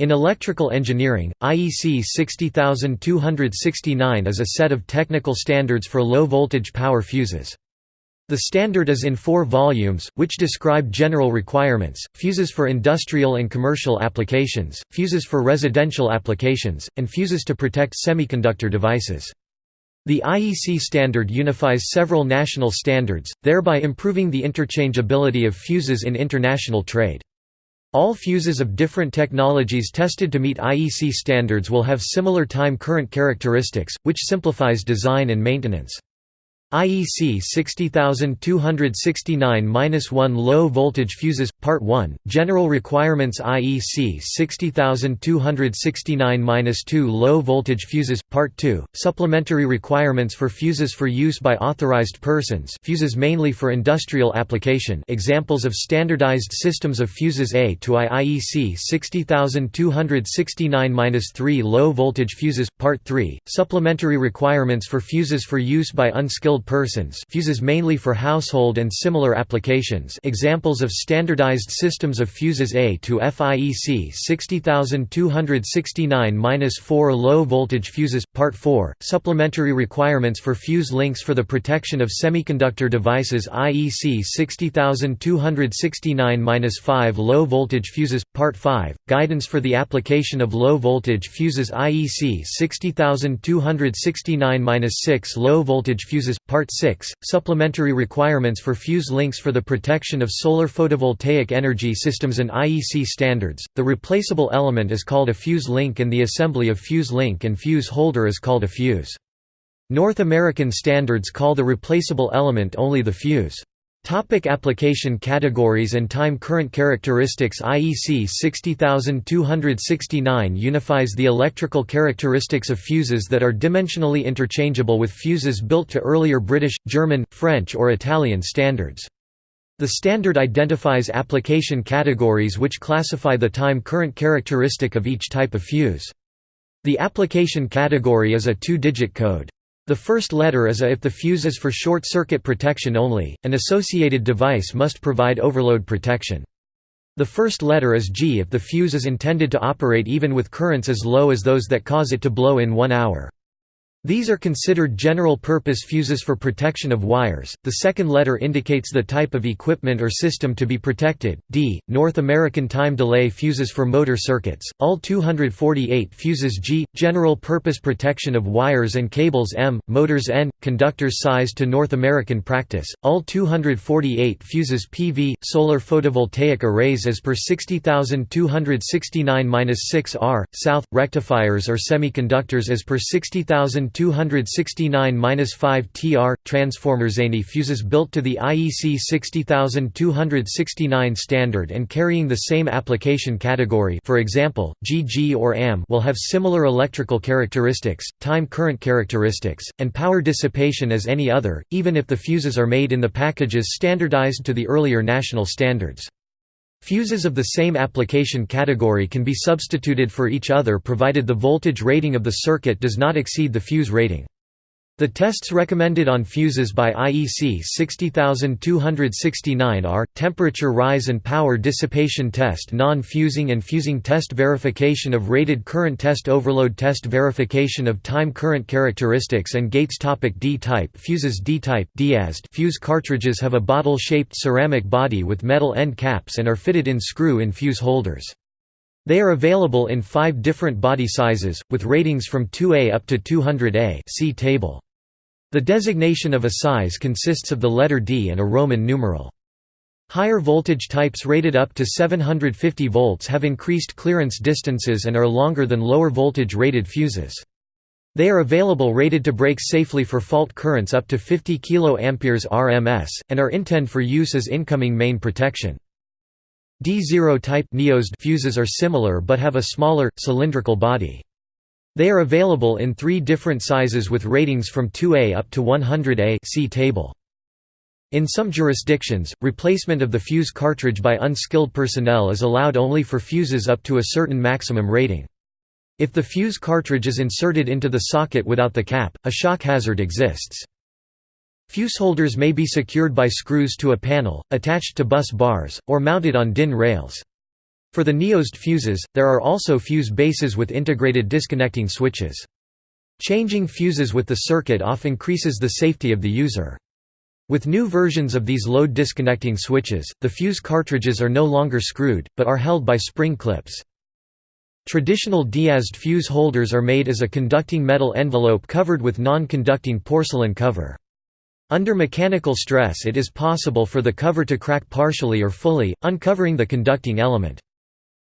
In electrical engineering, IEC 60269 is a set of technical standards for low-voltage power fuses. The standard is in four volumes, which describe general requirements, fuses for industrial and commercial applications, fuses for residential applications, and fuses to protect semiconductor devices. The IEC standard unifies several national standards, thereby improving the interchangeability of fuses in international trade. All fuses of different technologies tested to meet IEC standards will have similar time current characteristics, which simplifies design and maintenance. IEC 60269-1 Low voltage fuses Part 1 General requirements IEC 60269-2 Low voltage fuses Part 2 Supplementary requirements for fuses for use by authorized persons fuses mainly for industrial application examples of standardized systems of fuses A to I IEC 60269-3 Low voltage fuses Part 3 Supplementary requirements for fuses for use by unskilled persons fuses mainly for household and similar applications. Examples of standardized systems of fuses A to FIEC 60269-4 Low voltage fuses, Part 4, supplementary requirements for fuse links for the protection of semiconductor devices IEC 60269-5 Low voltage fuses, Part 5, guidance for the application of low voltage fuses IEC 60269-6 Low voltage fuses, Part 6, Supplementary requirements for fuse links for the protection of solar photovoltaic energy systems and IEC standards. The replaceable element is called a fuse link and the assembly of fuse link and fuse holder is called a fuse. North American standards call the replaceable element only the fuse. Topic application categories and time current characteristics IEC 60269 unifies the electrical characteristics of fuses that are dimensionally interchangeable with fuses built to earlier British, German, French or Italian standards. The standard identifies application categories which classify the time current characteristic of each type of fuse. The application category is a two-digit code. The first letter is A if the fuse is for short-circuit protection only, an associated device must provide overload protection. The first letter is G if the fuse is intended to operate even with currents as low as those that cause it to blow in one hour. These are considered general-purpose fuses for protection of wires. The second letter indicates the type of equipment or system to be protected. D. North American time delay fuses for motor circuits. All 248 fuses G. General-purpose protection of wires and cables M. Motors N. Conductors sized to North American practice. All 248 fuses PV. Solar photovoltaic arrays as per 60269-6 R. South. Rectifiers or semiconductors as per 60000 269-5 TR transformers any fuses built to the IEC 60269 standard and carrying the same application category for example, GG or AM will have similar electrical characteristics, time current characteristics, and power dissipation as any other, even if the fuses are made in the packages standardized to the earlier national standards. Fuses of the same application category can be substituted for each other provided the voltage rating of the circuit does not exceed the fuse rating. The tests recommended on fuses by IEC 60269 are, temperature rise and power dissipation test non-fusing and fusing test verification of rated current test overload test verification of time current characteristics and gates topic D-type fuses D-type fuse cartridges have a bottle-shaped ceramic body with metal end caps and are fitted in screw-in fuse holders. They are available in five different body sizes, with ratings from 2A up to 200A see table. The designation of a size consists of the letter D and a Roman numeral. Higher voltage types rated up to 750 volts have increased clearance distances and are longer than lower voltage rated fuses. They are available rated to break safely for fault currents up to 50 kA RMS, and are intended for use as incoming main protection. D0 type fuses are similar but have a smaller, cylindrical body. They are available in three different sizes with ratings from 2A up to 100A see table. In some jurisdictions, replacement of the fuse cartridge by unskilled personnel is allowed only for fuses up to a certain maximum rating. If the fuse cartridge is inserted into the socket without the cap, a shock hazard exists. Fuse holders may be secured by screws to a panel, attached to bus bars, or mounted on DIN rails. For the NEOZED fuses, there are also fuse bases with integrated disconnecting switches. Changing fuses with the circuit off increases the safety of the user. With new versions of these load disconnecting switches, the fuse cartridges are no longer screwed, but are held by spring clips. Traditional diazed fuse holders are made as a conducting metal envelope covered with non-conducting porcelain cover. Under mechanical stress it is possible for the cover to crack partially or fully, uncovering the conducting element.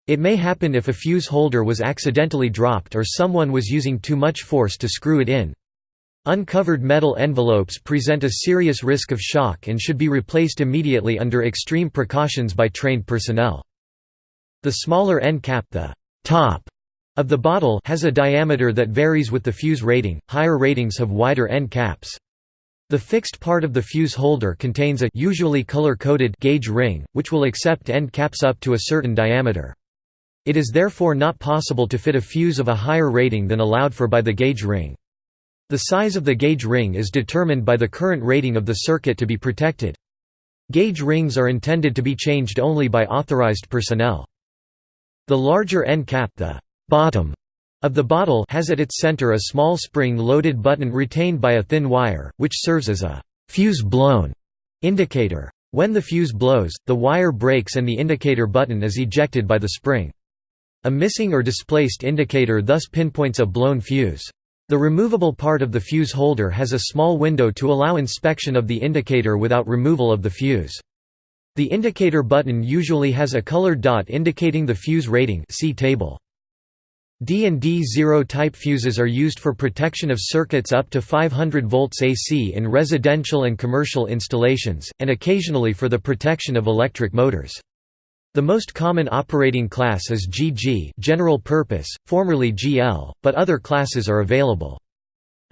It may happen if a fuse holder was accidentally dropped or someone was using too much force to screw it in. Uncovered metal envelopes present a serious risk of shock and should be replaced immediately under extreme precautions by trained personnel. The smaller end cap the top of the bottle has a diameter that varies with the fuse rating, higher ratings have wider end caps. The fixed part of the fuse holder contains a usually color-coded gauge ring, which will accept end caps up to a certain diameter. It is therefore not possible to fit a fuse of a higher rating than allowed for by the gauge ring. The size of the gauge ring is determined by the current rating of the circuit to be protected. Gauge rings are intended to be changed only by authorized personnel. The larger end cap the bottom of the bottle has at its center a small spring-loaded button retained by a thin wire, which serves as a «fuse blown» indicator. When the fuse blows, the wire breaks and the indicator button is ejected by the spring. A missing or displaced indicator thus pinpoints a blown fuse. The removable part of the fuse holder has a small window to allow inspection of the indicator without removal of the fuse. The indicator button usually has a colored dot indicating the fuse rating see table. D and D0 type fuses are used for protection of circuits up to 500 volts AC in residential and commercial installations, and occasionally for the protection of electric motors. The most common operating class is GG general purpose, formerly GL, but other classes are available.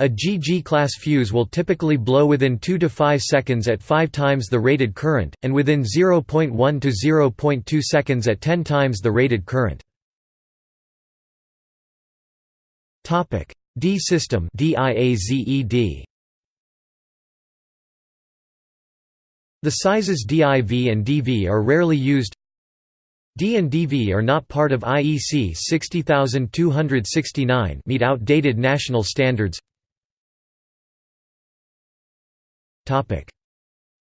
A GG class fuse will typically blow within 2 to 5 seconds at 5 times the rated current, and within 0.1 to 0.2 seconds at 10 times the rated current. D system The sizes DIV and DV are rarely used, D and DV are not part of IEC 60269 meet outdated national standards. Topic: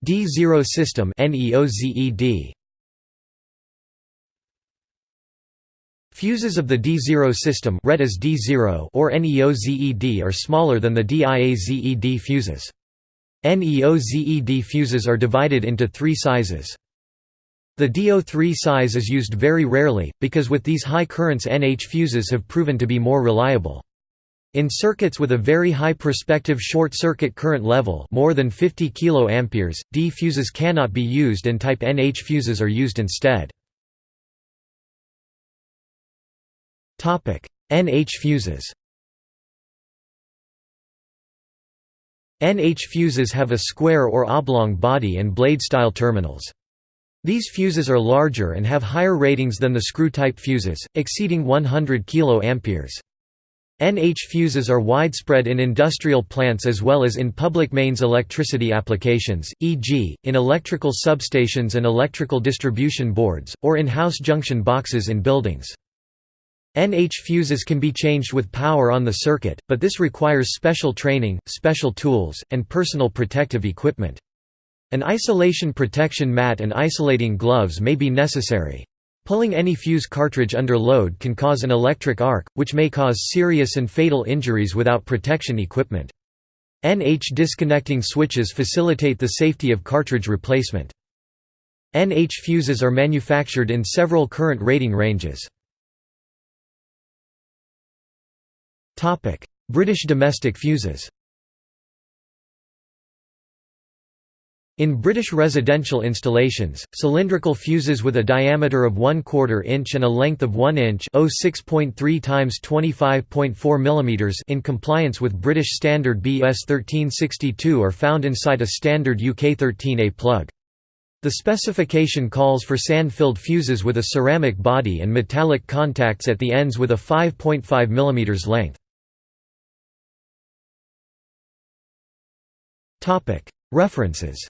D0 system NEOZED. Fuses of the D0 system read as D0 or NEOZED are smaller than the DIAZED fuses. NEOZED fuses are divided into three sizes. The DO3 size is used very rarely, because with these high currents NH fuses have proven to be more reliable. In circuits with a very high prospective short circuit current level more than 50 kA, D fuses cannot be used and type NH fuses are used instead. NH fuses NH fuses have a square or oblong body and blade-style terminals. These fuses are larger and have higher ratings than the screw-type fuses, exceeding 100 kA. NH fuses are widespread in industrial plants as well as in public mains electricity applications, e.g., in electrical substations and electrical distribution boards, or in house junction boxes in buildings. NH fuses can be changed with power on the circuit, but this requires special training, special tools, and personal protective equipment. An isolation protection mat and isolating gloves may be necessary. Pulling any fuse cartridge under load can cause an electric arc, which may cause serious and fatal injuries without protection equipment. NH disconnecting switches facilitate the safety of cartridge replacement. NH fuses are manufactured in several current rating ranges. British domestic fuses In British residential installations, cylindrical fuses with a diameter of 1 quarter inch and a length of 1 inch times 25.4 mm in compliance with British Standard BS 1362 are found inside a standard UK 13A plug. The specification calls for sand-filled fuses with a ceramic body and metallic contacts at the ends with a 5.5 mm length. References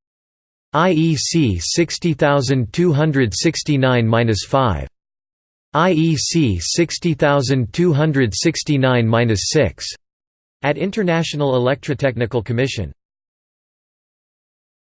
IEC 60269-5 IEC 60269-6 at International Electrotechnical Commission